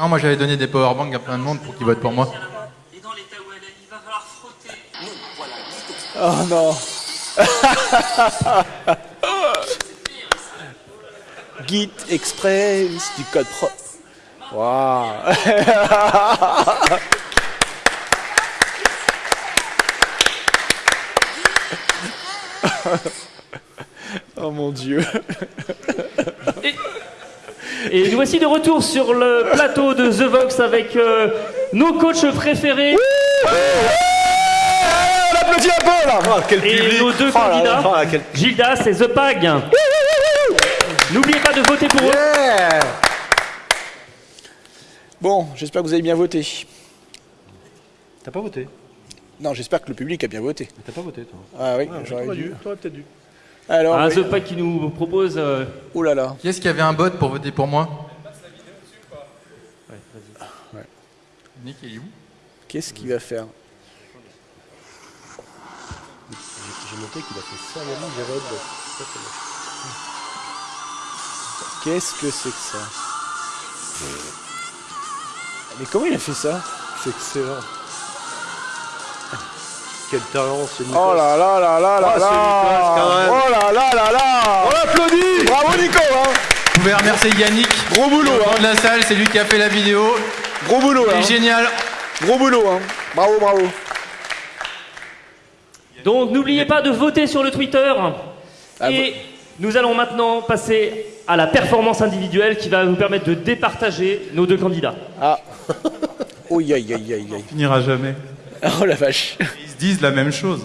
Speaker 6: Non, moi j'avais donné des powerbanks à plein de monde pour qu'ils votent pour moi.
Speaker 8: Et dans l'état où elle est, il va falloir frotter.
Speaker 2: Oh non. *laughs* Git Express du code propre. Waouh. *laughs* oh mon dieu.
Speaker 1: Et nous voici de retour sur le plateau de The Vox avec euh, nos coachs préférés
Speaker 2: On applaudit un peu là.
Speaker 3: Ah, quel
Speaker 1: et
Speaker 3: public
Speaker 1: nos deux
Speaker 3: Oh là là,
Speaker 1: candidats,
Speaker 3: oh là, quel-
Speaker 1: Gildas et The Pag. N'oubliez pas de voter pour eux.
Speaker 2: Bon, j'espère que vous avez bien voté.
Speaker 3: T'as pas voté
Speaker 2: Non, j'espère que le public a bien voté.
Speaker 3: T'as pas voté, toi
Speaker 2: Ah oui,
Speaker 3: Ah,
Speaker 2: j'aurais dû,
Speaker 3: t'aurais peut-être dû.
Speaker 2: Alors, oui.
Speaker 1: The Pag qui nous propose. euh,
Speaker 2: oh là là.
Speaker 6: Qui est-ce qui avait un bot pour voter pour moi Nick, il est où
Speaker 2: Qu'est-ce qu'il va faire
Speaker 3: J'ai noté qu'il a fait ça à Yannick Gérard. Ça, c'est moche.
Speaker 2: Qu'est-ce que c'est que ça? Mais comment il a fait ça?
Speaker 3: C'est excellent. Quel talent, c'est Nicolas.
Speaker 2: Oh là là là là là
Speaker 3: Oh,
Speaker 2: là. Oh là là là là
Speaker 3: On applaudit
Speaker 2: Bravo Nico hein
Speaker 6: Vous pouvez remercier Yannick,
Speaker 2: Gros boulot
Speaker 6: au fond
Speaker 2: hein
Speaker 6: de la salle, c'est lui qui a fait la vidéo.
Speaker 2: Gros boulot
Speaker 6: Il
Speaker 2: hein
Speaker 6: est génial.
Speaker 2: Gros boulot hein Bravo bravo
Speaker 1: Donc n'oubliez pas de voter sur le Twitter.
Speaker 2: Ah,
Speaker 1: et nous allons maintenant passer à la performance individuelle qui va nous permettre de départager nos deux candidats.
Speaker 2: Ah *laughs* Oh aïe aïe aïe aïe aïe
Speaker 4: Finira jamais. *laughs*
Speaker 2: Oh la vache
Speaker 4: Ils se disent la même chose.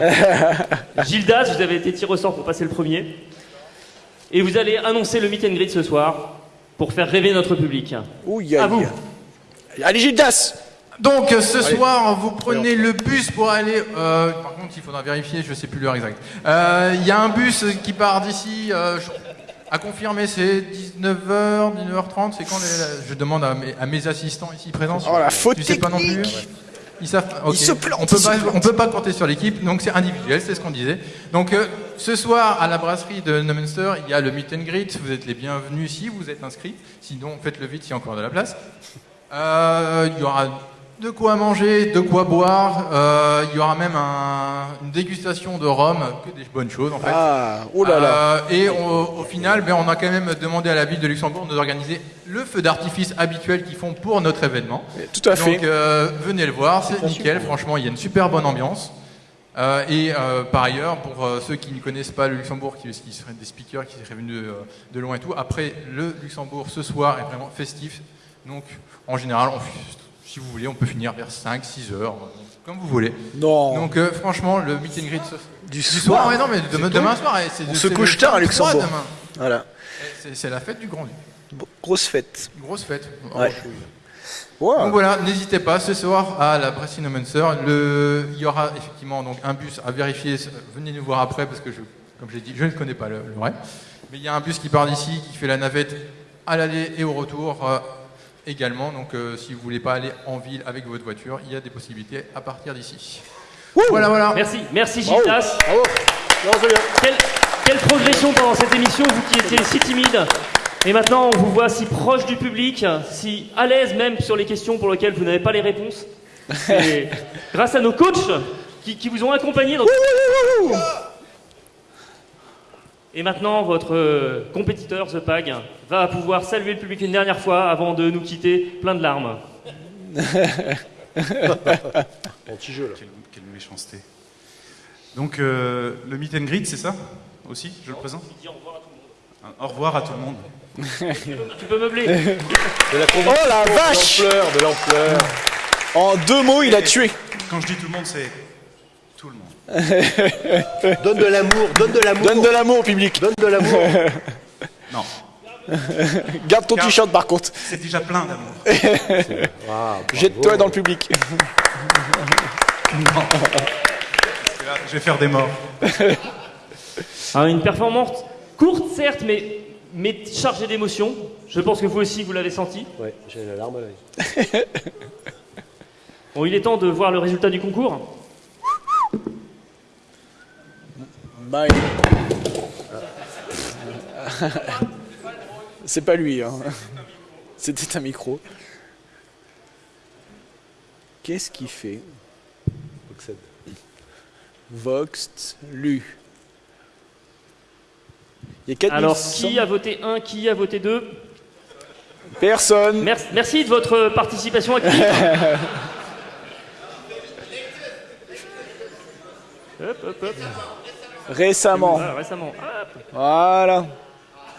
Speaker 4: hein. *laughs*
Speaker 1: Gildas, vous avez été tiré au sort pour passer le premier. Et vous allez annoncer le meet and greet ce soir pour faire rêver notre public.
Speaker 2: Oh aïe
Speaker 1: À vous.
Speaker 2: Allez Gildas
Speaker 6: Donc ce soir, vous prenez le bus pour aller. euh, par contre, il faudra vérifier, je sais plus l'heure exacte. Euh, Il y a un bus qui part d'ici. euh, à confirmer, c'est 19h, 19h30. C'est quand les- Je demande à mes, à mes assistants ici présents.
Speaker 2: Oh la faute
Speaker 6: Tu sais pas non plus
Speaker 2: technique
Speaker 6: Ils savent.
Speaker 2: se plantent,
Speaker 6: On peut pas. On peut pas compter sur l'équipe, donc c'est individuel, c'est ce qu'on disait. Donc euh, ce soir à la brasserie de Neumünster, il y a le meet and greet. Vous êtes les bienvenus si vous êtes inscrits. Sinon, faites-le vite, s'il y a encore de la place. Euh, Il y aura de quoi manger, de quoi boire. Euh, Il y aura même un- une dégustation de rhum, que des bonnes choses en fait.
Speaker 2: Ah Oh là là
Speaker 6: Euh, et au, au final, ben, on a quand même demandé à la ville de Luxembourg de d'organiser le feu d'artifice habituel qu'ils font pour notre événement.
Speaker 2: Tout à fait
Speaker 6: Donc euh, venez le voir, c'est nickel. Franchement, il y a une super bonne ambiance. Euh, et euh, par ailleurs, pour euh, ceux qui ne connaissent pas le Luxembourg, qui, qui seraient des speakers, qui seraient venus de, de loin et tout, après le Luxembourg ce soir est vraiment festif. Donc en général, on, si vous voulez, on peut finir vers 5-6 heures, euh, comme vous voulez.
Speaker 2: Non
Speaker 6: Donc euh, franchement, le meet and greet ce-
Speaker 2: Du
Speaker 6: du
Speaker 2: soir
Speaker 6: soir, ouais, non, mais demain, demain soir,
Speaker 2: On
Speaker 6: de-
Speaker 2: se couche tard à
Speaker 6: 23
Speaker 2: Luxembourg.
Speaker 6: demain.
Speaker 2: Voilà
Speaker 6: C'est la fête du Grand Duc.
Speaker 2: Grosse fête
Speaker 6: grosse fête.
Speaker 2: Ouais.
Speaker 6: Donc
Speaker 2: Wow.
Speaker 6: voilà, n'hésitez pas ce soir à la Bressinomancer. Le, il y aura effectivement donc un bus à vérifier. Venez nous voir après parce que je, comme j'ai dit, je ne connais pas le, le vrai. Mais il y a un bus qui part d'ici, qui fait la navette à l'aller et au retour euh, également. Donc euh, si vous voulez pas aller en ville avec votre voiture, il y a des possibilités à partir d'ici. Voilà, voilà.
Speaker 1: Merci, merci Gildas.
Speaker 3: Bravo. Bien.
Speaker 1: Quelle, quelle progression pendant cette émission, vous qui étiez si timide. Et maintenant, on vous voit si proche du public, si à l'aise même sur les questions pour lesquelles vous n'avez pas les réponses. C'est *laughs* grâce à nos coachs qui, qui vous ont accompagné dans... Et maintenant, votre euh, compétiteur, The Pag, va pouvoir saluer le public une dernière fois avant de nous quitter plein de larmes. *laughs*
Speaker 3: Bon, petit jeu là.
Speaker 4: Quelle, quelle méchanceté. Donc, euh, le meet and greet, c'est ça Aussi, je le présente Un Au revoir à tout le monde. *laughs*
Speaker 1: Tu peux meubler
Speaker 3: De la
Speaker 2: Oh la vache
Speaker 3: De l'ampleur, de l'ampleur.
Speaker 2: En deux mots, il a tué.
Speaker 4: Quand je dis tout le monde, c'est tout le monde. *laughs*
Speaker 3: Donne de l'amour, donne de l'amour.
Speaker 2: Donne de l'amour au public.
Speaker 3: Donne de l'amour. *laughs*
Speaker 4: Non, *laughs*
Speaker 2: Garde ton t-shirt par contre.
Speaker 4: c'est déjà plein d'amour.
Speaker 2: Jette-toi dans le public.
Speaker 4: Là, je vais faire des morts.
Speaker 1: Ah, Une performance courte, certes, mais, mais chargée d'émotions. Je pense que vous aussi, vous l'avez senti.
Speaker 3: Ouais, j'ai la larme à l'œil.
Speaker 1: Bon, il est temps de voir le résultat du concours.
Speaker 2: Bye. *laughs* C'est pas lui, hein. C'était un micro. Qu'est-ce qu'il fait?
Speaker 3: Oxède.
Speaker 2: Vox lu. Il y a 4100
Speaker 1: Alors, qui a voté 1, qui a voté 2
Speaker 2: Personne.
Speaker 1: merci, merci de votre participation active. *laughs* hop, hop, hop.
Speaker 2: Récemment.
Speaker 1: Ah, récemment. Hop.
Speaker 2: Voilà.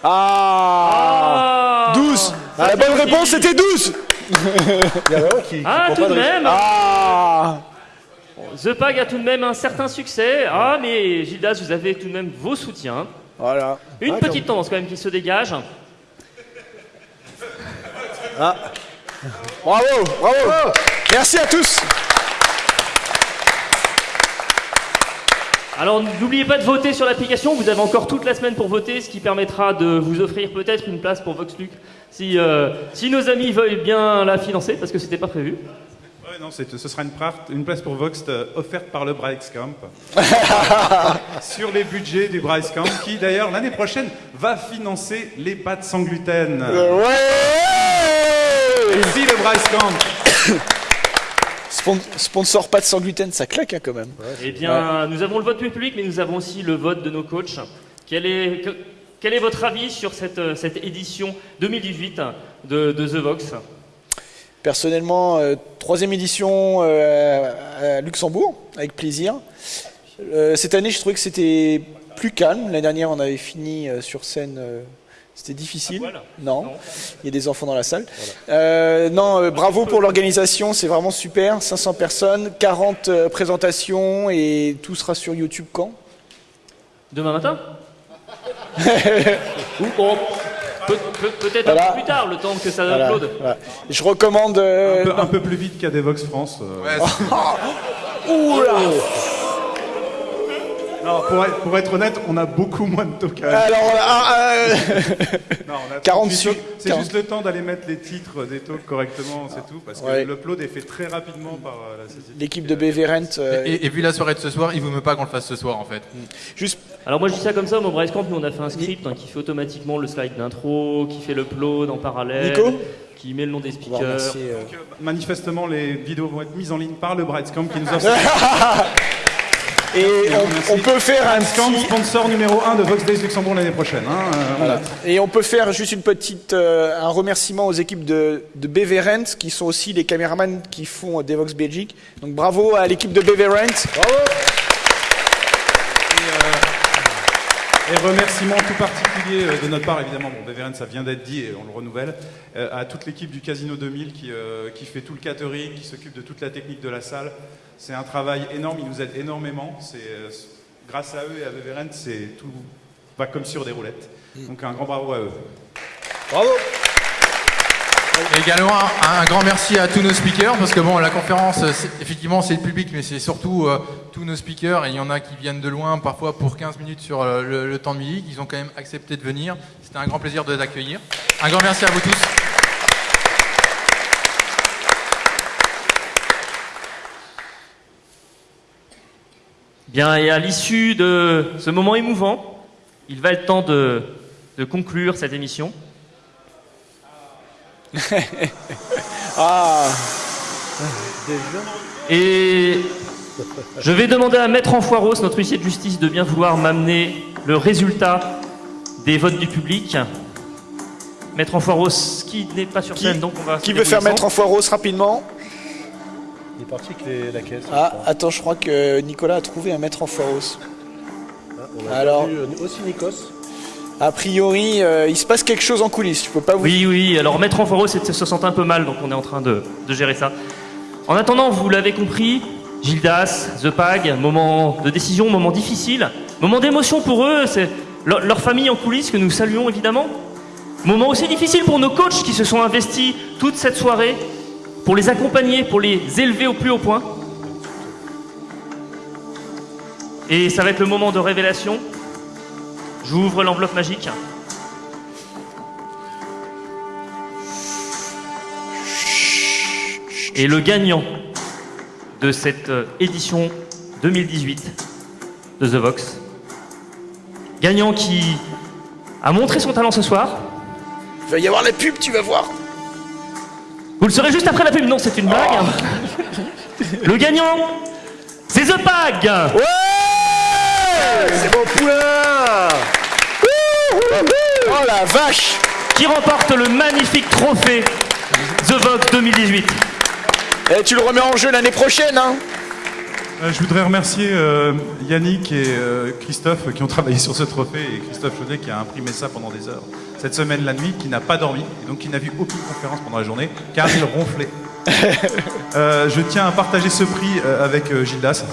Speaker 2: Ah,
Speaker 1: Ah
Speaker 2: 12
Speaker 1: Ça
Speaker 2: La bonne
Speaker 1: fait
Speaker 2: réponse c'était 12 *laughs*
Speaker 3: Il y en a un qui, qui
Speaker 1: Ah, tout de même
Speaker 2: Ah
Speaker 1: The Pag a tout de même un certain succès. Ah, mais Gildas, vous avez tout de même vos soutiens.
Speaker 2: Voilà.
Speaker 1: Une
Speaker 3: Ah,
Speaker 1: petite tendance quand même qui se dégage.
Speaker 2: Bravo, bravo Merci à tous
Speaker 1: Alors n'oubliez pas de voter sur l'application, vous avez encore toute la semaine pour voter, ce qui permettra de vous offrir peut-être une place pour VoxLuc si, euh, si nos amis veulent bien la financer, parce que c'était pas prévu.
Speaker 4: Ouais, non, ce sera une, place pour Vox euh, offerte par le Bryce Camp *laughs* sur les budgets du Bryce Camp qui d'ailleurs l'année prochaine va financer les pâtes sans gluten.
Speaker 2: Ouais
Speaker 4: Merci le Bryce Camp. *coughs*
Speaker 2: Spon- Sponsor pas de sans gluten, ça claque hein, quand même.
Speaker 1: Eh bien, nous avons le vote du public, mais nous avons aussi le vote de nos coachs. Quel est, que- quel est votre avis sur cette, euh, cette édition 2018 de, de The Vox?
Speaker 2: Personnellement, euh, troisième édition euh, à Luxembourg, avec plaisir. Euh, cette année, je trouvais que c'était plus calme. L'année dernière, on avait fini sur scène. C'était difficile. Non.
Speaker 1: Non.
Speaker 2: il y a des enfants dans la salle. Euh, non, euh, bravo pour l'organisation, c'est vraiment super. 500 personnes, 40 euh, présentations et tout sera sur YouTube quand?
Speaker 1: Demain matin? *laughs* Ou peut-être un peu plus tard, le temps que ça
Speaker 2: Voilà,
Speaker 1: upload.
Speaker 2: voilà. Je recommande. euh,
Speaker 4: Un peu, un peu plus vite qu'à Devox France. euh. *laughs*
Speaker 2: Oula
Speaker 4: Non, pour être, pour être honnête, on a beaucoup moins de tokens.
Speaker 2: Alors, ah, euh, *laughs*
Speaker 4: Non, on a
Speaker 2: 40
Speaker 4: 38
Speaker 2: su-
Speaker 4: tokens. C'est
Speaker 2: 40.
Speaker 4: juste le temps d'aller mettre les titres des talks correctement, c'est tout. Parce que
Speaker 2: Ouais.
Speaker 4: l'upload est fait très rapidement par euh, la
Speaker 2: l'équipe de BV Rent. euh,
Speaker 6: Et, et vu la soirée de ce soir, il vous me pas qu'on le fasse ce soir en fait.
Speaker 2: juste
Speaker 1: Alors moi je dis ça comme ça, au Bryce Camp, nous on a fait un script hein, qui fait automatiquement le slide d'intro, qui fait l'upload en parallèle,
Speaker 2: Nico
Speaker 1: qui met le nom des speakers.
Speaker 2: euh,
Speaker 4: Donc, euh, manifestement, les vidéos vont être mises en ligne par le Bright Camp qui nous *laughs* offre
Speaker 2: Et on, peut faire un petit.
Speaker 4: sponsor numéro 1 de Vox Days Luxembourg l'année prochaine. hein, euh,
Speaker 2: Voilà. Et on peut faire juste une petite, euh, un remerciement aux équipes de, de qui sont aussi les caméramans qui font euh, Devox Belgique. Donc bravo à l'équipe de BV Rent.
Speaker 4: Et remerciement tout particulier de notre part, évidemment, bon, ça vient d'être dit et on le renouvelle, à toute l'équipe du Casino 2000 qui, euh, qui fait tout le catering, qui s'occupe de toute la technique de la salle. C'est un travail énorme, ils nous aident énormément. C'est, euh, grâce à eux et à BVRN, c'est tout va comme sur des roulettes. Donc un grand bravo à eux.
Speaker 3: Bravo
Speaker 6: Et également un, un grand merci à tous nos speakers parce que bon la conférence c'est- effectivement c'est le public mais c'est surtout euh, tous nos speakers et il y en a qui viennent de loin parfois pour 15 minutes sur euh, le, le temps de midi ils ont quand même accepté de venir c'était un grand plaisir de les accueillir un grand merci à vous tous
Speaker 1: Bien, et à l'issue de ce moment émouvant, il va être temps de, de conclure cette émission. *laughs*
Speaker 2: Ah,
Speaker 1: Et je vais demander à Maître Enfoiros, notre huissier de justice, de bien vouloir m'amener le résultat des votes du public. Maître Enfoiros, qui n'est pas sur
Speaker 2: Qui-
Speaker 1: scène, donc on va.
Speaker 2: qui veut faire
Speaker 1: débrouiller
Speaker 2: mettre en foiros rapidement?
Speaker 3: Est parti avec les- la caisse.
Speaker 2: Ah, attends, je crois que Nicolas a trouvé un maître en foros.
Speaker 3: Ah, on a
Speaker 2: Alors-
Speaker 3: euh, aussi Nikos.
Speaker 2: A priori, euh, il se passe quelque chose en coulisses. Je peux pas vous.
Speaker 1: Oui, oui, alors Maître Enfoiros se se sent un peu mal, donc on est en train de, de gérer ça. En attendant, vous l'avez compris, Gildas, The Pag, moment de décision, moment difficile, moment d'émotion pour eux, c'est leur, leur famille en coulisses que nous saluons évidemment. Moment aussi difficile pour nos coachs qui se sont investis toute cette soirée pour les accompagner, pour les élever au plus haut point. Et ça va être le moment de révélation. J'ouvre l'enveloppe magique. Et le gagnant de cette euh, édition 2018 de The Vox, gagnant qui a montré son talent ce soir,
Speaker 2: Il va y avoir la pub, tu vas voir.
Speaker 1: Vous le saurez juste après la pub, non c'est une blague. Le gagnant, c'est The Pag
Speaker 2: Ouais
Speaker 3: C'est mon poulain
Speaker 2: Oh la vache
Speaker 1: qui remporte le magnifique trophée The Vox 2018.
Speaker 2: Eh, Tu le remets en jeu l'année prochaine, hein
Speaker 4: je voudrais remercier euh, Yannick et euh, Christophe qui ont travaillé sur ce trophée et Christophe Chaudet qui a imprimé ça pendant des heures. Cette semaine, la nuit, qui n'a pas dormi et donc qui n'a vu aucune conférence pendant la journée car il ronflait. *laughs* Euh, je tiens à partager ce prix euh, avec euh, Gildas.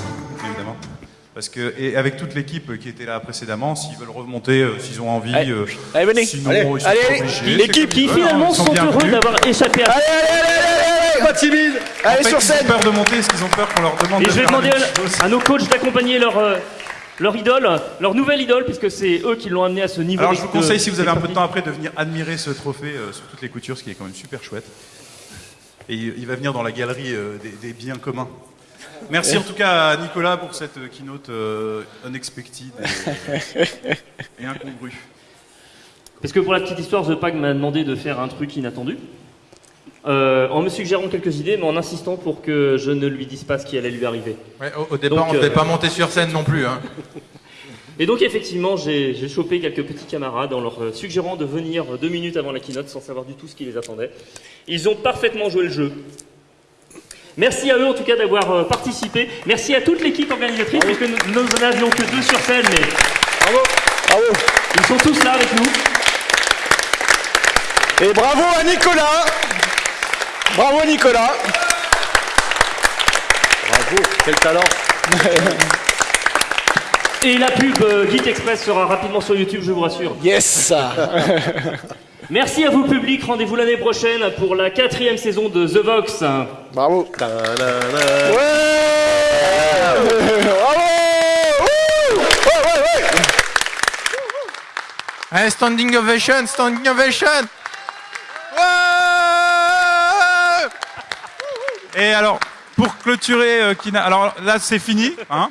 Speaker 4: Parce que, et avec toute l'équipe qui était là précédemment, s'ils veulent remonter, euh, s'ils ont envie.
Speaker 2: Allez,
Speaker 4: euh,
Speaker 2: allez, venez.
Speaker 4: Sinon,
Speaker 2: Allez,
Speaker 4: ils sont obligés,
Speaker 2: L'équipe
Speaker 1: Qui
Speaker 4: ils veulent,
Speaker 1: finalement
Speaker 4: ils sont
Speaker 1: sont heureux d'avoir échappé à
Speaker 2: Allez, allez, allez, allez,
Speaker 3: Pas timide
Speaker 2: Allez,
Speaker 4: En fait,
Speaker 2: sur
Speaker 4: ils
Speaker 2: scène
Speaker 4: ont peur de monter, est-ce qu'ils ont peur qu'on leur demande
Speaker 1: Et
Speaker 4: de
Speaker 1: je vais demander à nos coachs d'accompagner leur, euh, leur idole, leur nouvelle idole, puisque c'est eux qui l'ont amené à ce niveau.
Speaker 4: Alors je vous
Speaker 1: de-
Speaker 4: conseille, si vous avez un peu de temps après, de venir admirer ce trophée euh, sur toutes les coutures, ce qui est quand même super chouette. Et il il va venir dans la galerie des, des biens communs. Merci en tout cas à Nicolas pour cette euh, keynote euh, unexpected et, *laughs* et incongrue.
Speaker 1: Parce que pour la petite histoire, The Pag m'a demandé de faire un truc inattendu. Euh, en me suggérant quelques idées, mais en insistant pour que je ne lui dise pas ce qui allait lui arriver.
Speaker 6: Ouais, au, au départ,
Speaker 1: Donc,
Speaker 6: on ne devait
Speaker 1: euh,
Speaker 6: pas monter sur scène non plus. Hein. *laughs*
Speaker 1: Et donc effectivement, j'ai chopé quelques petits camarades en leur suggérant de venir deux minutes avant la keynote sans savoir du tout ce qui les attendait. Ils ont parfaitement joué le jeu. Merci à eux en tout cas d'avoir euh, participé. Merci à toute l'équipe organisatrice, puisque nous nous n'en avions que deux sur scène, mais
Speaker 2: Bravo.
Speaker 1: ils sont tous là avec nous.
Speaker 2: Et bravo à Nicolas. Bravo Nicolas.
Speaker 3: Bravo, quel talent *laughs*
Speaker 1: Et la pub euh, Geek Express sera rapidement sur YouTube, je vous rassure.
Speaker 2: Yes *laughs*
Speaker 1: Merci à vous public, rendez-vous l'année prochaine pour la quatrième saison de The Vox.
Speaker 2: Bravo
Speaker 3: Ta-da-da.
Speaker 2: Ouais Bravo Ouh Ouais, ouais, ouais
Speaker 6: Allez, standing ovation, standing ovation Ouais
Speaker 4: Et alors, pour clôturer, euh, Kina, alors là c'est fini, hein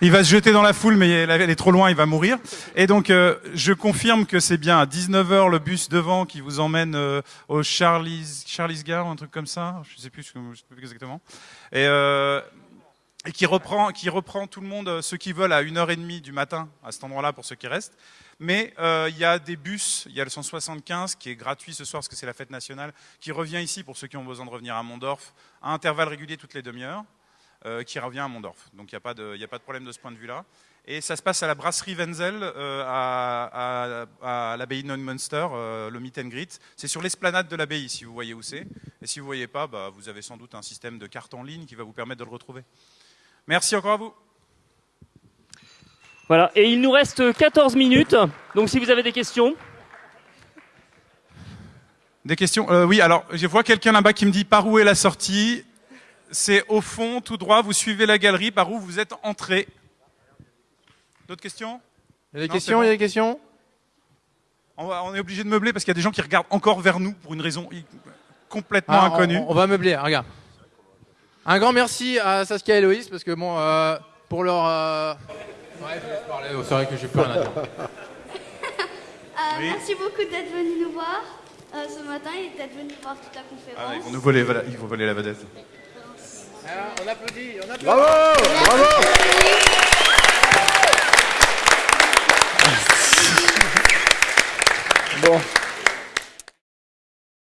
Speaker 4: il va se jeter dans la foule, mais elle est trop loin, il va mourir. Et donc, euh, je confirme que c'est bien à 19h le bus devant qui vous emmène euh, au Charlie's, Charlie's Gare, un truc comme ça. Je sais plus, je sais plus exactement. Et, euh, et qui reprend, qui reprend tout le monde, euh, ceux qui veulent, à 1h30 du matin, à cet endroit-là, pour ceux qui restent. Mais euh, il y a des bus, il y a le 175 qui est gratuit ce soir parce que c'est la fête nationale, qui revient ici pour ceux qui ont besoin de revenir à Mondorf à intervalles réguliers toutes les demi-heures, qui revient à Mondorf. Donc il n'y a, pas de- il y a pas de problème de ce point de vue-là. Et ça se passe à la brasserie Wenzel, euh, à, à- à l'abbaye de Neumünster, euh, le meet and greet. C'est sur l'esplanade de l'abbaye, si vous voyez où c'est. Et si vous ne voyez pas, bah, vous avez sans doute un système de carte en ligne qui va vous permettre de le retrouver. Merci encore à vous.
Speaker 1: Voilà, et il nous reste 14 minutes, donc si vous avez des questions.
Speaker 4: Des questions Euh, Oui, alors je vois quelqu'un là-bas qui me dit par où est la sortie? C'est au fond, tout droit, vous suivez la galerie, par où vous êtes entré. D'autres questions?
Speaker 6: Il y a des
Speaker 4: Non,
Speaker 6: questions,
Speaker 4: bon.
Speaker 6: il y a des questions?
Speaker 4: On, va- on est obligé de meubler parce qu'il y a des gens qui regardent encore vers nous pour une raison complètement
Speaker 6: Ah, on-
Speaker 4: inconnue.
Speaker 6: On, on va meubler, regarde. Un grand merci à Saskia et Loïs parce que bon, euh, pour leur. euh, Ouais, je laisse parler, c'est vrai que j'ai plus rien à dire. *laughs*
Speaker 9: Euh, Merci beaucoup d'être venu nous voir euh, ce matin et d'être venu voir toute la conférence.
Speaker 4: Ah, ils vont nous voler, voilà, ils vont voler la vedette.
Speaker 7: On applaudit, on applaudit.
Speaker 3: Bravo Bravo
Speaker 2: Bon.